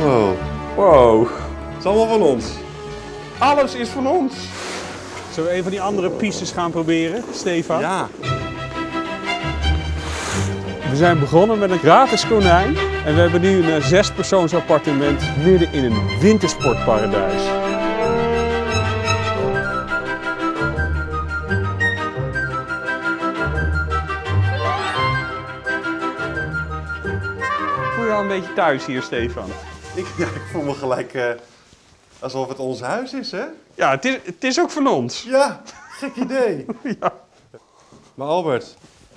Wow. Wow. Het is allemaal van ons. Alles is van ons. Zullen we een van die andere pistes gaan proberen, Stefan? Ja. We zijn begonnen met een gratis konijn en we hebben nu een eh, zespersoons appartement midden in een wintersportparadijs. Al een beetje thuis hier, Stefan? Ik, ja, ik voel me gelijk eh, alsof het ons huis is, hè? Ja, het is, het is ook van ons. Ja, gek idee. Ja. Maar Albert,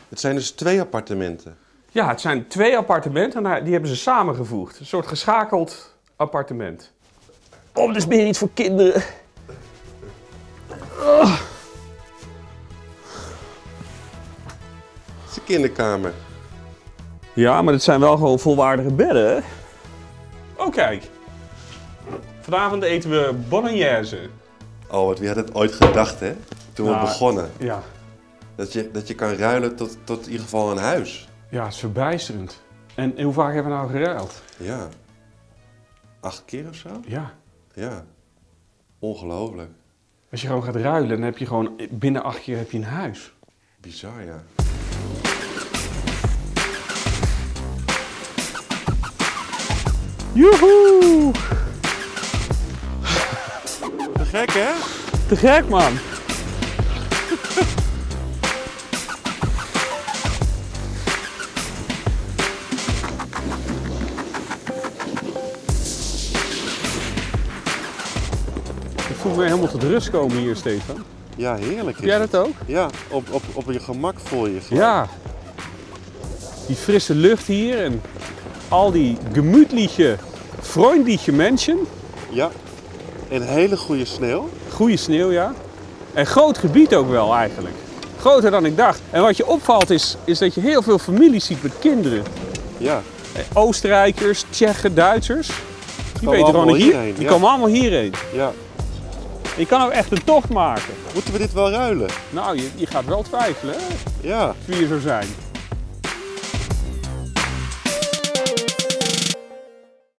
het zijn dus twee appartementen. Ja, het zijn twee appartementen en die hebben ze samengevoegd. Een soort geschakeld appartement. Oh, dit is meer iets voor kinderen. Het is een kinderkamer. Ja, maar dit zijn wel gewoon volwaardige bedden, hè? Oh, kijk. Vanavond eten we bolognese. Albert, wie had het ooit gedacht, hè? Toen we Nou, begonnen. Ja. Dat je, dat je kan ruilen tot, tot in ieder geval een huis. Ja, het is verbijsterend. En, en hoe vaak hebben we nou geruild? Ja. Acht keer of zo? Ja. Ja. Ongelooflijk. Als je gewoon gaat ruilen, dan heb je gewoon binnen acht keer heb je een huis. Bizar, ja. Joehoe! Te gek, hè? Te gek, man. Ik voel me helemaal tot rust komen hier, Stefan. Ja, heerlijk. Jij dat ook? Ja, op, op, op je gemak voel je. Ja. Die frisse lucht hier en al die gemütliche, freundliche mensen. Ja. En hele goede sneeuw. Goede sneeuw, ja. En groot gebied ook wel eigenlijk. Groter dan ik dacht. En wat je opvalt is, is dat je heel veel families ziet met kinderen. Ja. Oostenrijkers, Tsjechen, Duitsers. Die komen weten gewoon allemaal hier, hierheen, Die ja. komen allemaal hierheen. Ja. Je kan ook echt een tocht maken. Moeten we dit wel ruilen? Nou, je, je gaat wel twijfelen hè, Ja. wie je zou zijn.